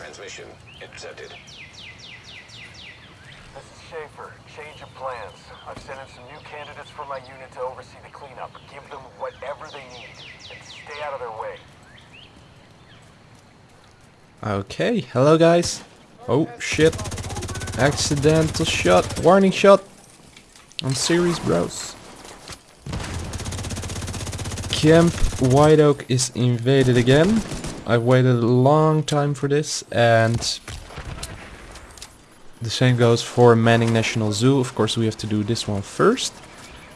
transmission intercepted. This is Schaefer. Change of plans. I've sent in some new candidates for my unit to oversee the cleanup. Give them whatever they need, and stay out of their way. Okay, hello guys. Oh shit. Accidental shot. Warning shot. I'm serious bros. Camp White Oak is invaded again. I've waited a long time for this and the same goes for Manning National Zoo. Of course we have to do this one first.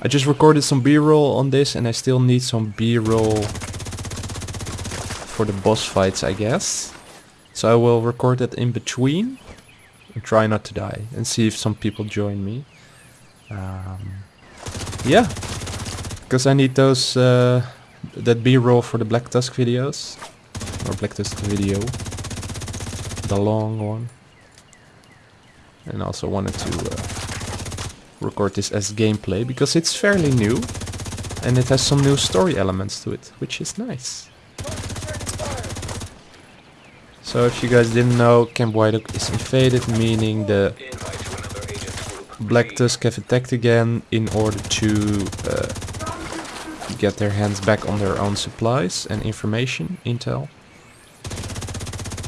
I just recorded some b-roll on this and I still need some b-roll for the boss fights I guess. So I will record that in between and try not to die and see if some people join me. Um, yeah, because I need those uh, that B-roll for the Black Tusk videos or Black Tusk video, the long one. And also wanted to uh, record this as gameplay because it's fairly new and it has some new story elements to it, which is nice. So if you guys didn't know, Camp Oak is invaded, meaning the. Black Tusk have attacked again in order to uh, get their hands back on their own supplies and information, intel.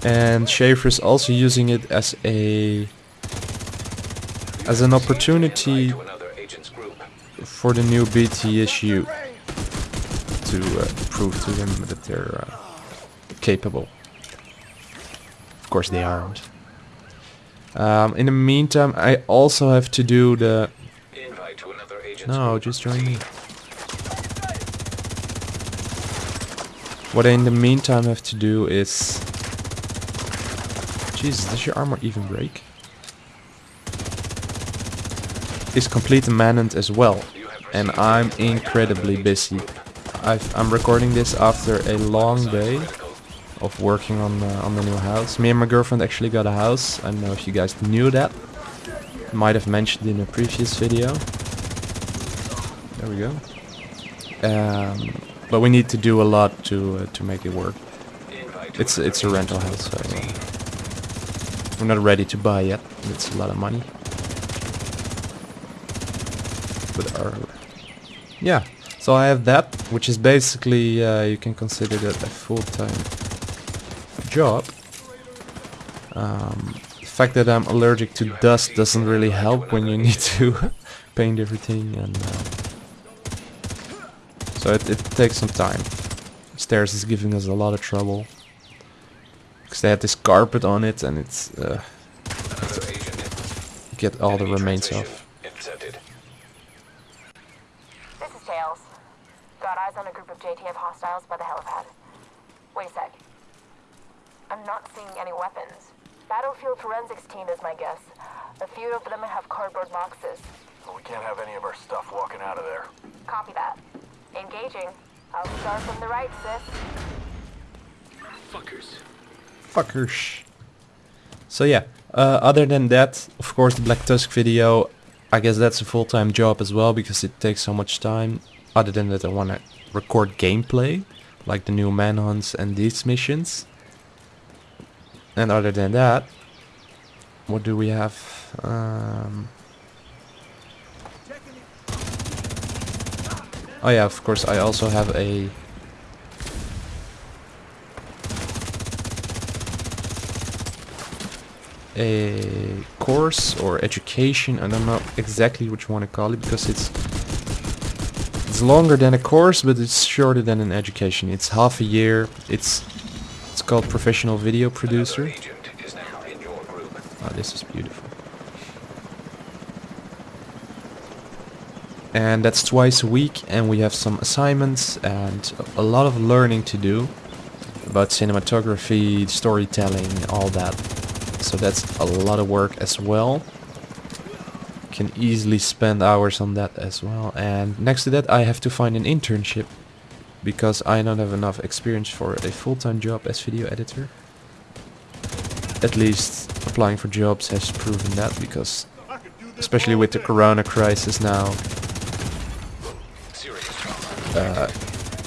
And Schaefer is also using it as a as an opportunity for the new BTSU to uh, prove to them that they're uh, capable. Of course they aren't. Um, in the meantime, I also have to do the... No, just join me. What I in the meantime have to do is... Jesus, does your armor even break? Is complete manhunt as well. And I'm incredibly busy. I've, I'm recording this after a long day of working on uh, on the new house. Me and my girlfriend actually got a house. I don't know if you guys knew that. Might have mentioned in a previous video. There we go. Um, but we need to do a lot to uh, to make it work. It's it's a rental house, so uh, we're not ready to buy yet. It's a lot of money. But our yeah. So I have that, which is basically uh, you can consider that a full-time job. Um, the fact that I'm allergic to dust doesn't really help when you need to paint everything, and uh, so it, it takes some time. Stairs is giving us a lot of trouble because they had this carpet on it, and it's uh, Another agent. you get all the remains transmission off. Intercepted. This is Tails. Got eyes on a group of JTF hostiles by the helipad. Wait a sec. I'm not seeing any weapons. Battlefield forensics team is my guess. A few of them have cardboard boxes. So we can't have any of our stuff walking out of there. Copy that. Engaging. I'll start from the right, sis. Fuckers. So yeah, uh, other than that, of course the Black Tusk video, I guess that's a full-time job as well because it takes so much time. Other than that I want to record gameplay, like the new manhunts and these missions. And other than that, what do we have? Um, oh yeah, of course I also have a a course or education. I don't know exactly what you want to call it because it's it's longer than a course, but it's shorter than an education. It's half a year. It's it's called professional video producer. agent is now in your group. Oh, this is beautiful. And that's twice a week, and we have some assignments and a lot of learning to do about cinematography, storytelling, all that. So that's a lot of work as well. Can easily spend hours on that as well. And next to that, I have to find an internship because I don't have enough experience for a full-time job as video editor at least applying for jobs has proven that because especially with the corona crisis now uh,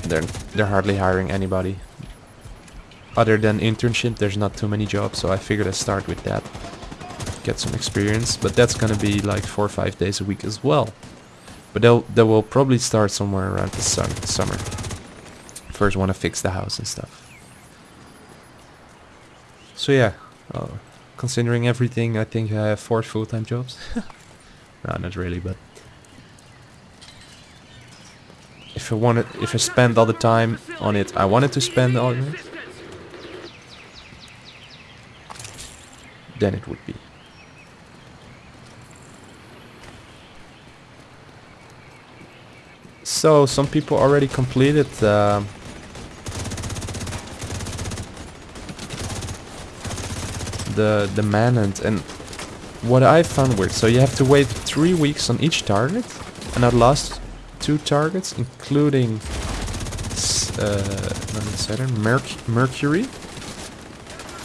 they're they're hardly hiring anybody other than internship, there's not too many jobs, so I figured I'd start with that. Get some experience, but that's gonna be like four or five days a week as well. But they'll, they will probably start somewhere around the sun, summer. First want to fix the house and stuff. So yeah, uh, considering everything, I think I have four full-time jobs. no, not really, but if I wanted, if I spend all the time on it, I wanted to spend all it, then it would be. So some people already completed uh, the the manhunt, and what I found weird. So you have to wait three weeks on each target, and at last two targets, including uh, that, Merc- Mercury.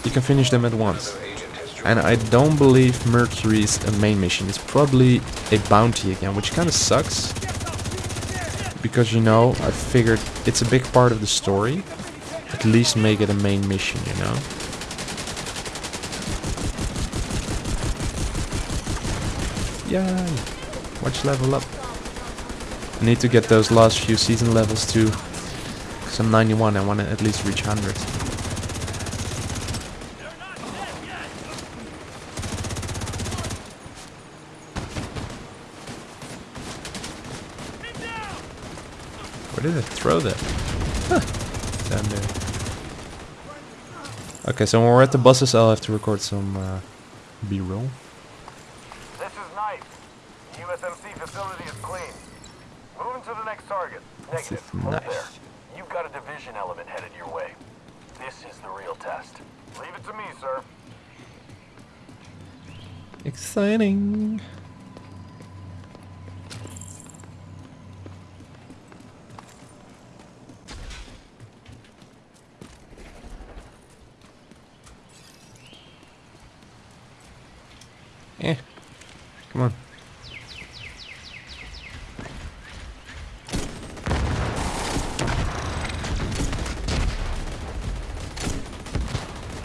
You can finish them at once. And I don't believe Mercury's a main mission. It's probably a bounty again, which kind of sucks. Because, you know, I figured it's a big part of the story. At least make it a main mission, you know? Yay! Watch level up. I need to get those last few season levels too. Because I'm 91, I want to at least reach 100. Did I throw that? Huh. Down there. Okay, so when we're at the buses, I'll have to record some uh, B-roll. This is Knight. USMC facility is clean. Moving to the next target. Negative. Hold nice. there. You've got a division element headed your way. This is the real test. Leave it to me, sir. Exciting. Eh. Come on.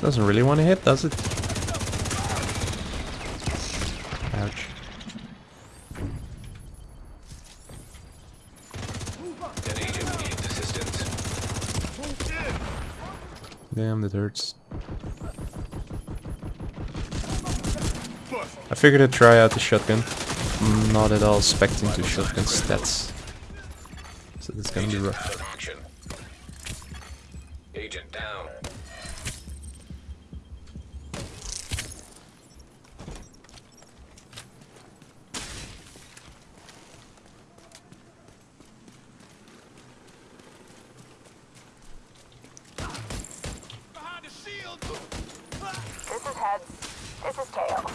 Doesn't really want to hit, does it? Ouch. Damn, that hurts. I figured I'd try out the shotgun. I'm not at all expecting to shotgun stats. So that's gonna be rough. out of action. Agent down. This is heads. This is tails.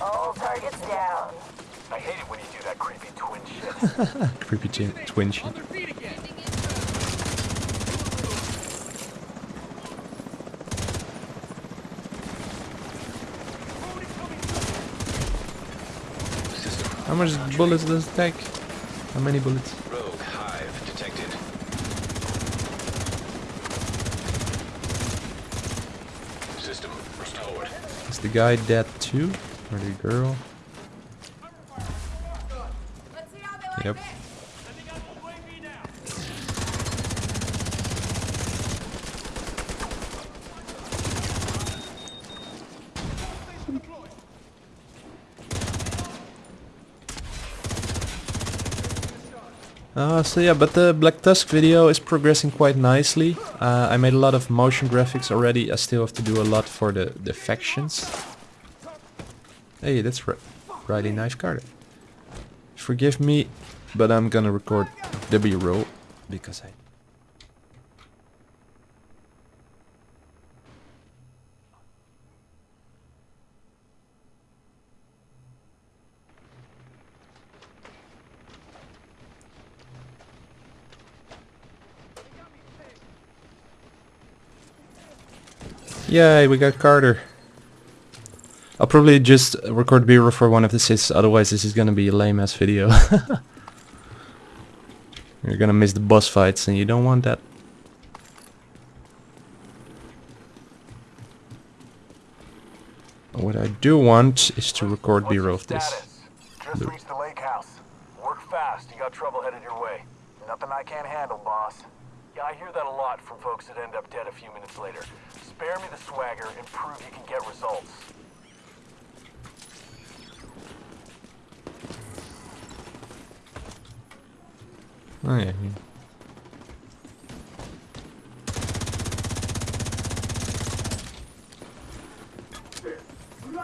All targets down. I hate it when you do that creepy twin shit. Creepy twin, twin shit. How much bullets does it take? How many bullets? Rogue hive detected. System restored. Is the guy dead too? Or the girl? Yep. Uh, so yeah, but the Black Tusk video is progressing quite nicely. Uh, I made a lot of motion graphics already. I still have to do a lot for the, the factions. Hey, that's ri really nice card. Forgive me, but I'm gonna record the B-roll because I... Yay, we got Carter. I'll probably just record B-roll for one of the sits, otherwise this is gonna be a lame ass video. You're gonna miss the boss fights and you don't want that. What I do want is to record B-roll of this. Just reached the lake house. Work fast, you got trouble headed your way. Nothing I can't handle, boss. Yeah, I hear that a lot from folks that end up dead a few minutes later. Spare me the swagger and prove you can get results. Oh yeah.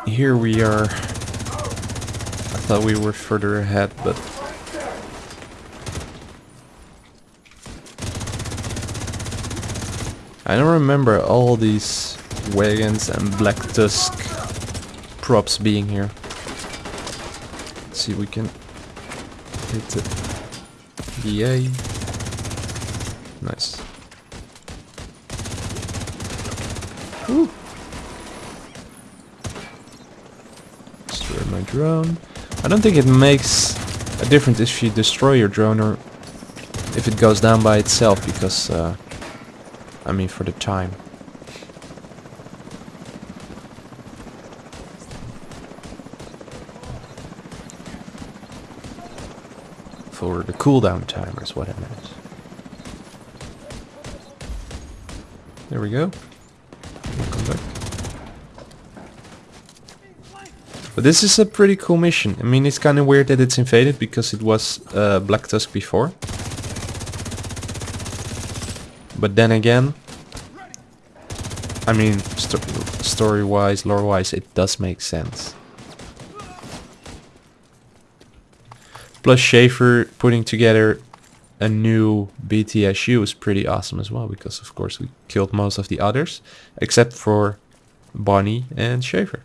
Here we are. I thought we were further ahead, but I don't remember all these wagons and Black Tusk props being here. Let's see if we can hit it. Yay. Nice. Destroy my drone. I don't think it makes a difference if you destroy your drone or if it goes down by itself because uh, I mean for the time. For the cooldown timer is what I meant. There we go. Welcome back. But this is a pretty cool mission. I mean, it's kind of weird that it's invaded because it was uh, Black Tusk before. But then again, I mean, sto story-wise, lore-wise, it does make sense. Plus Schaefer putting together a new BTSU is pretty awesome as well, because of course we killed most of the others, except for Bonnie and Schaefer.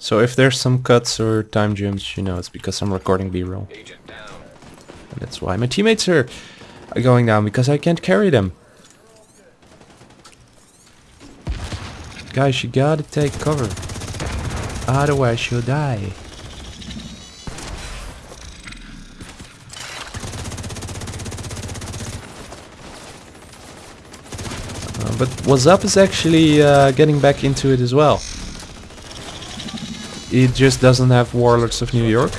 So if there's some cuts or time jumps, you know, it's because I'm recording B-roll. Agent. And that's why my teammates are going down, because I can't carry them. Guys, you gotta take cover. Otherwise you'll die. Uh, but what's up is actually uh, getting back into it as well. It just doesn't have Warlords of New York,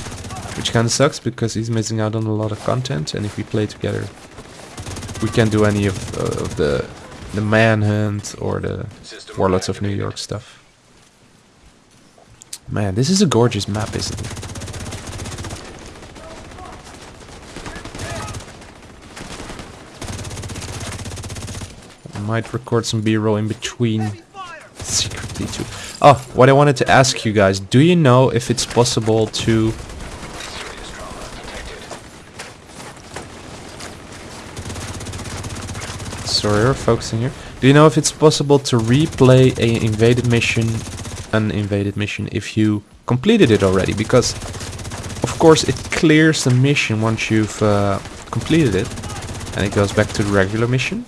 which kind of sucks because he's missing out on a lot of content. And if we play together, we can't do any of, uh, of the the Manhunt or the System Warlords of New. York stuff. Man, this is a gorgeous map, isn't it? I might record some B-roll in between secretly too. Oh, what I wanted to ask you guys, do you know if it's possible to Serious trauma detected. We're focusing here. Do you know if it's possible to replay a invaded mission, an invaded mission, if you completed it already? Because, of course, it clears the mission once you've uh, completed it, and it goes back to the regular mission.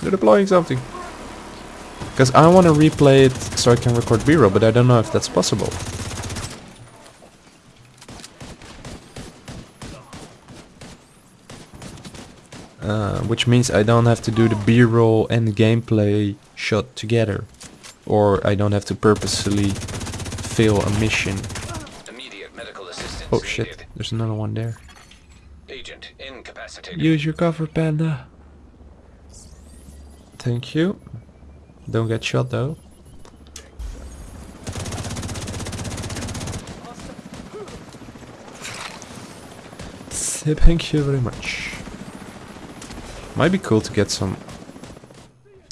They're deploying something. Because I want to replay it so I can record B-roll, but I don't know if that's possible. Uh, which means I don't have to do the B-roll and the gameplay shot together. Or I don't have to purposely fail a mission. Immediate medical assistance Oh shit, there's another one there. Agent incapacitated. Use your cover, panda. Thank you. Don't get shot though. Thank you very much. Might be cool to get some.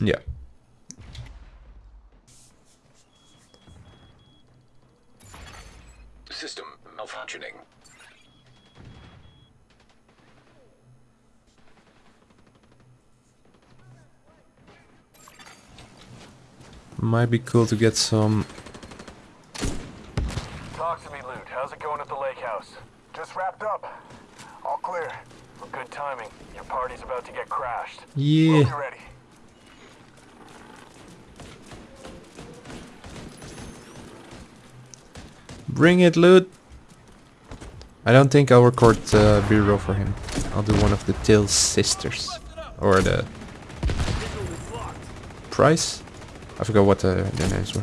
Yeah. System malfunctioning. Might be cool to get some... Talk to me, Loot. How's it going at the lake house? Just wrapped up. All clear. Well, good timing. Your party's about to get crashed. We'll Yeah. Bring it, loot. I don't think I'll record uh, B-roll for him. I'll do one of the Tails sisters. Or the... Price? I forgot what the, their names were.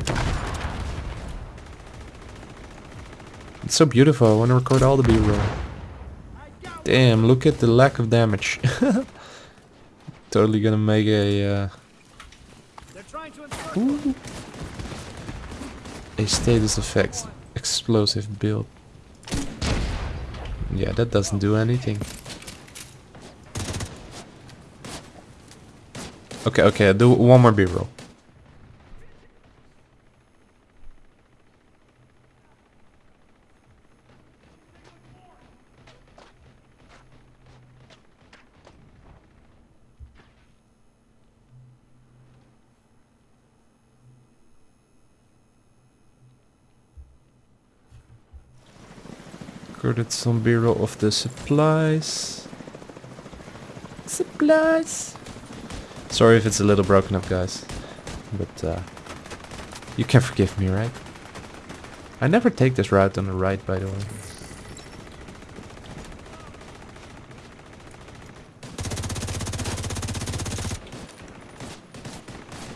It's so beautiful, I want to record all the B-roll. Damn, look at the lack of damage. totally gonna make a... Uh, ooh, a status effect explosive build. Yeah, that doesn't do anything. Okay, okay, I'll do one more B-roll. Recorded some B-roll of the supplies. Supplies. Sorry if it's a little broken up, guys. But, uh, you can forgive me, right? I never take this route on the right, by the way.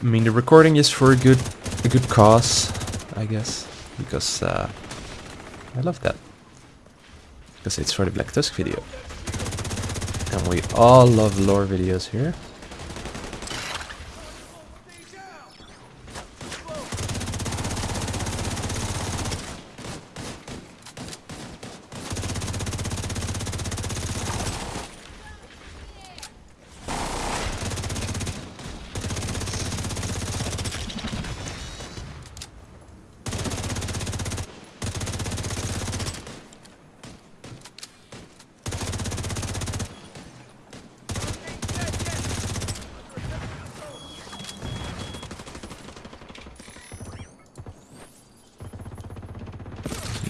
I mean, the recording is for a good, a good cause, I guess, because uh, I love that. Because it's for the Black Tusk video. And we all love lore videos here.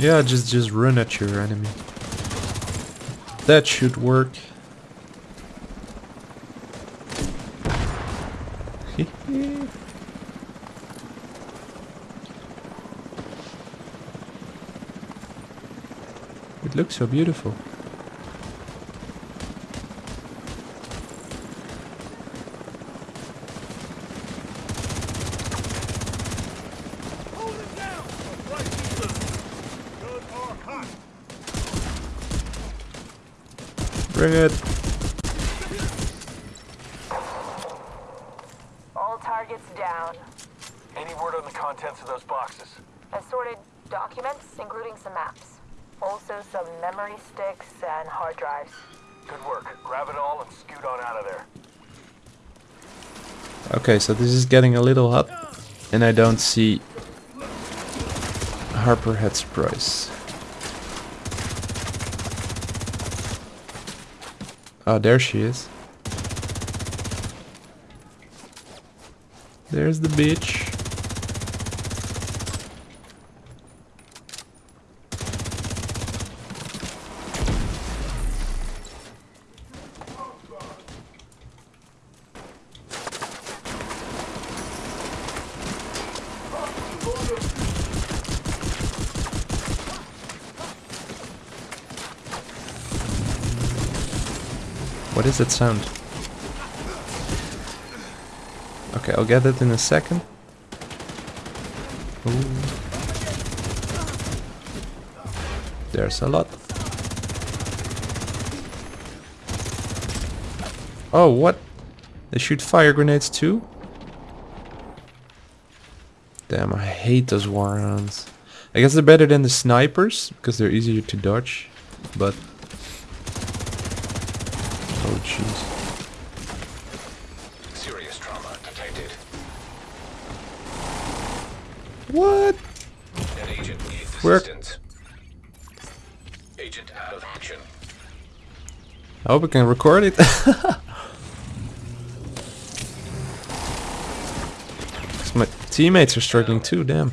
Yeah, just just run at your enemy. That should work. it looks so beautiful. Bring it. All targets down. Any word on the contents of those boxes? Assorted documents, including some maps. Also some memory sticks and hard drives. Good work. Grab it all and scoot on out of there. Okay, so this is getting a little hot, and I don't see Harper Head Surprise. Oh, there she is. There's the bitch. Is that sound? Okay, I'll get it in a second. Ooh. There's a lot. Oh, what? They shoot fire grenades too? Damn, I hate those war. I guess they're better than the snipers, because they're easier to dodge, but... Oh jeez. Serious trauma detected. What? An agent needs Where- assistance. Agent out of action. I hope I can record it. my teammates are struggling too, damn.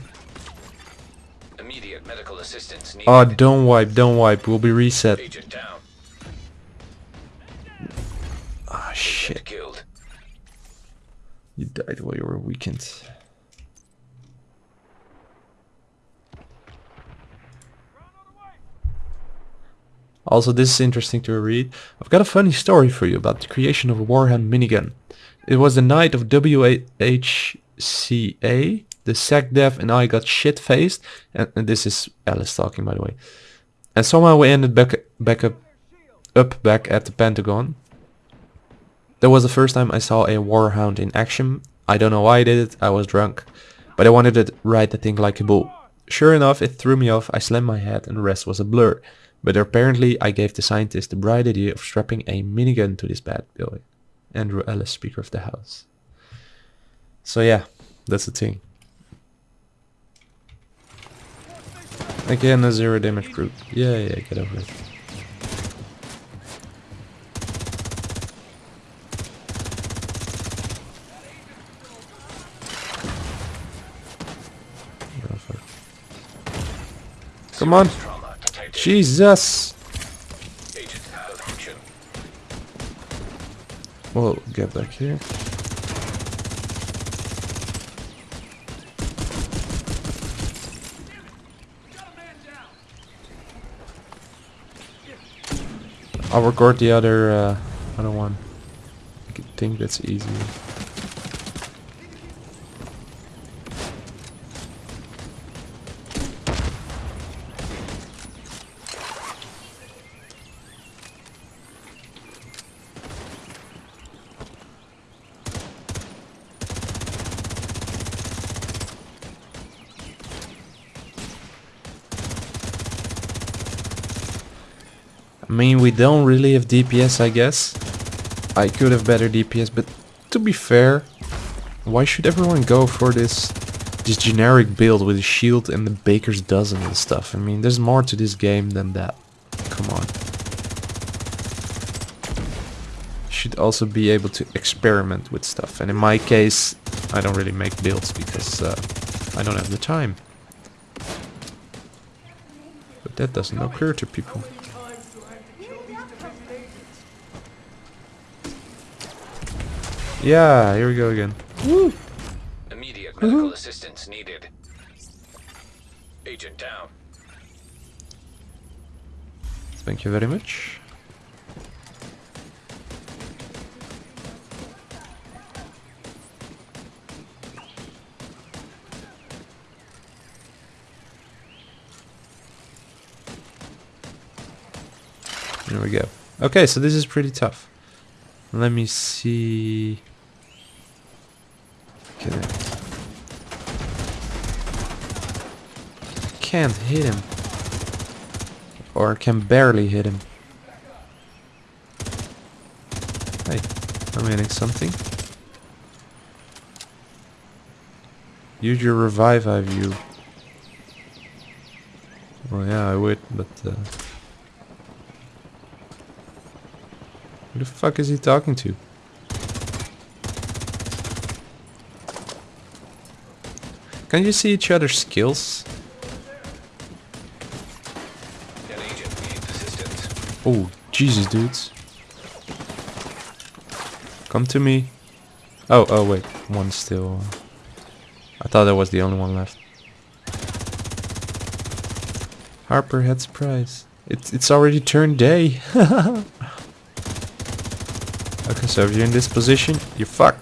Immediate medical assistance oh, needed. Oh, don't wipe, don't wipe. We'll be reset. Agent You died while you were weakened. Also, this is interesting to read. I've got a funny story for you about the creation of a Warhound minigun. It was the night of WHCA. The SecDef and I got shit-faced. And, and this is Ellis talking, by the way. And somehow we ended back, back up, up back at the Pentagon. That was the first time I saw a Warhound in action. I don't know why I did it, I was drunk. But I wanted to ride the thing like a bull. Sure enough, it threw me off, I slammed my head and the rest was a blur. But apparently I gave the scientist the bright idea of strapping a minigun to this bad boy. Andrew Ellis, Speaker of the House. So yeah, that's the thing. Again, a zero damage group. Yeah, yeah, get over it. Oh, fuck. Come on. Jesus! We'll get back here. I'll record the other uh, other one. I think that's easier. I mean, we don't really have DPS, I guess. I could have better DPS, but to be fair, why should everyone go for this this generic build with a shield and the baker's dozen and stuff? I mean, there's more to this game than that. Come on. Should also be able to experiment with stuff. And in my case, I don't really make builds because uh, I don't have the time. But that doesn't occur to people. Yeah, here we go again. Immediate medical mm-hmm. assistance needed. Agent down. Thank you very much. There we go. Okay, so this is pretty tough. Let me see. Can't hit him. Or can barely hit him. Hey, I'm hitting something. Use your revive eye view. Well, yeah, I would, but uh, who the fuck is he talking to? Can you see each other's skills? Oh, Jesus, dudes. Come to me. Oh, oh, wait. One still. I thought that was the only one left. Harper had surprise. It's it's already turned day. okay, so if you're in this position, you're fucked.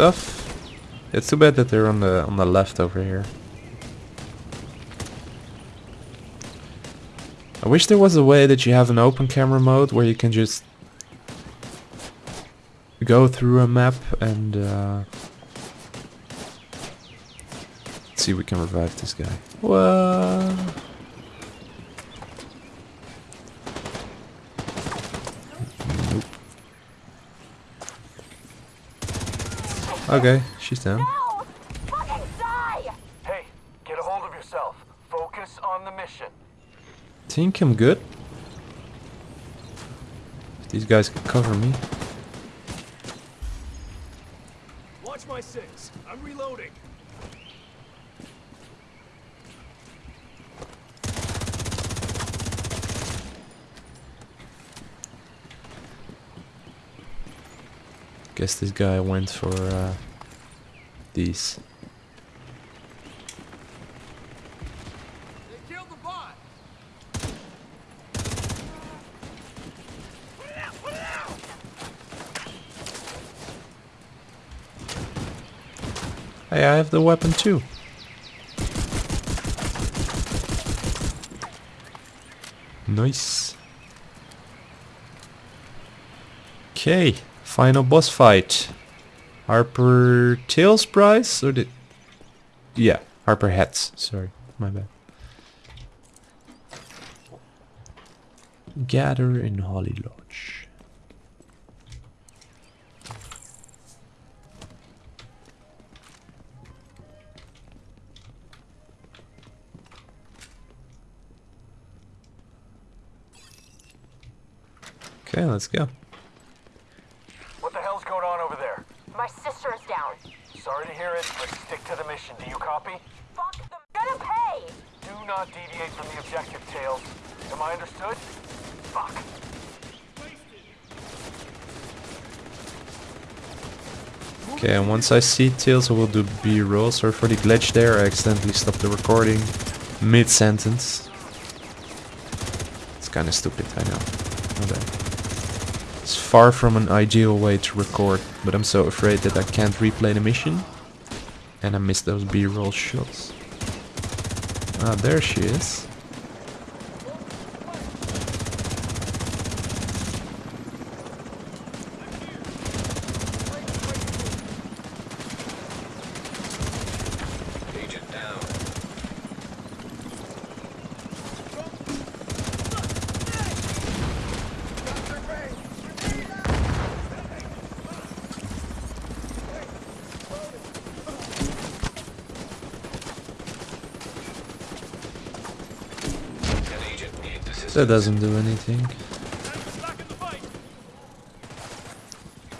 Stuff. It's too bad that they're on the on the left over here. I wish there was a way that you have an open camera mode where you can just go through a map and uh, see if we can revive this guy. What? Okay, she's down. No! Fucking die! Hey, get a hold of yourself. Focus on the mission. Think I'm good. These guys can cover me. Watch my six. I'm reloading. Guess this guy went for uh, these. They killed the bot. Hey, I have the weapon too. Nice. Okay, final boss fight. Harper Tails prize or did? Yeah, Harper Hats. Sorry, my bad. Gather in Holly Lodge. Okay, let's go. What the hell's going on over there? My sister is down. Sorry to hear it, but stick to the mission. Do you copy? Fuck them. Gonna pay. Do not deviate from the objective, Tails. Am I understood? Fuck. Okay, and once I see Tails, I will do B-roll. Sorry for the glitch there. I accidentally stopped the recording mid-sentence. It's kind of stupid, I know. Bad. It's far from an ideal way to record, but I'm so afraid that I can't replay the mission. And I missed those B-roll shots. Ah, there she is. That doesn't do anything.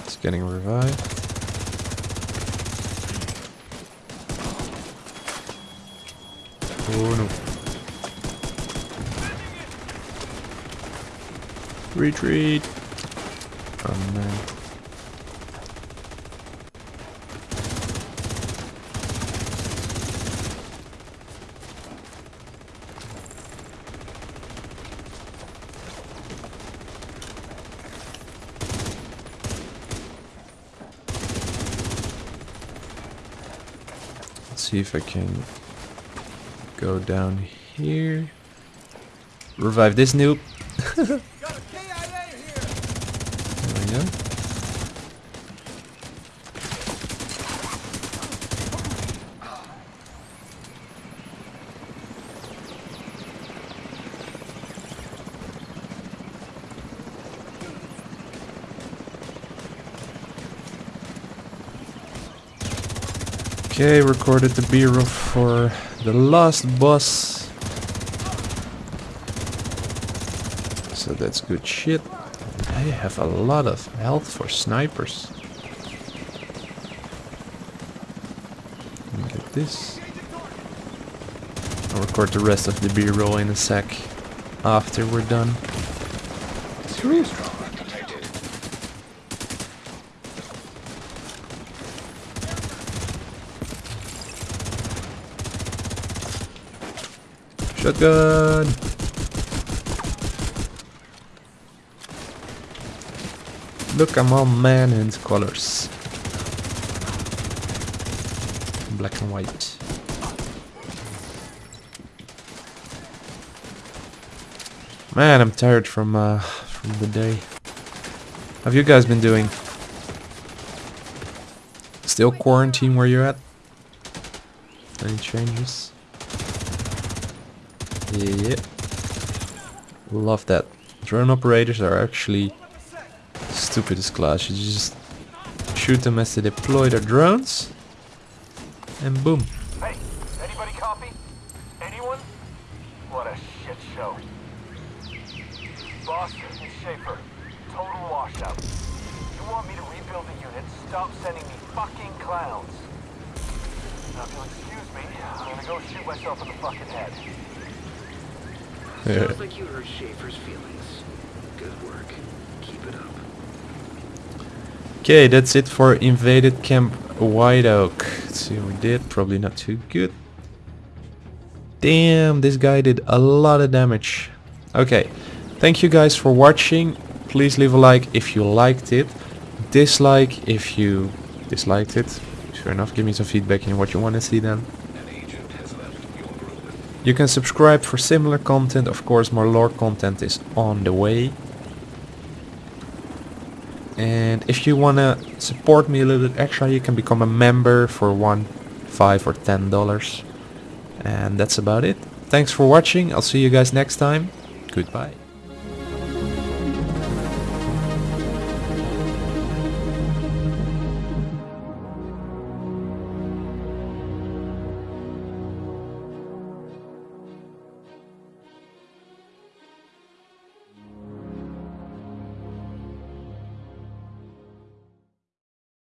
It's getting revived. Oh no. Retreat. Oh man. Let's if I can go down here. Revive this noob. Got a KIA here. There we go. Okay, recorded the B-roll for the last boss. So that's good shit. I have a lot of health for snipers. Get this. I'll record the rest of the B-roll in a sec after we're done. Shotgun! Look, I'm all man in colors. Black and white. Man, I'm tired from uh, from the day. Have you guys been doing? Still quarantine where you're at? Any changes? Yeah. Love that. Drone operators are actually stupidest class. You just shoot them as they deploy their drones. And boom. Okay, that's it for invaded camp White Oak. Let's see what we did. Probably not too good. Damn, this guy did a lot of damage. Okay, thank you guys for watching. Please leave a like if you liked it. Dislike if you disliked it. Sure enough, give me some feedback in what you want to see then. You can subscribe for similar content. Of course, more lore content is on the way. And if you want to support me a little bit extra, you can become a member for one, five or ten dollars. And that's about it. Thanks for watching. I'll see you guys next time. Goodbye.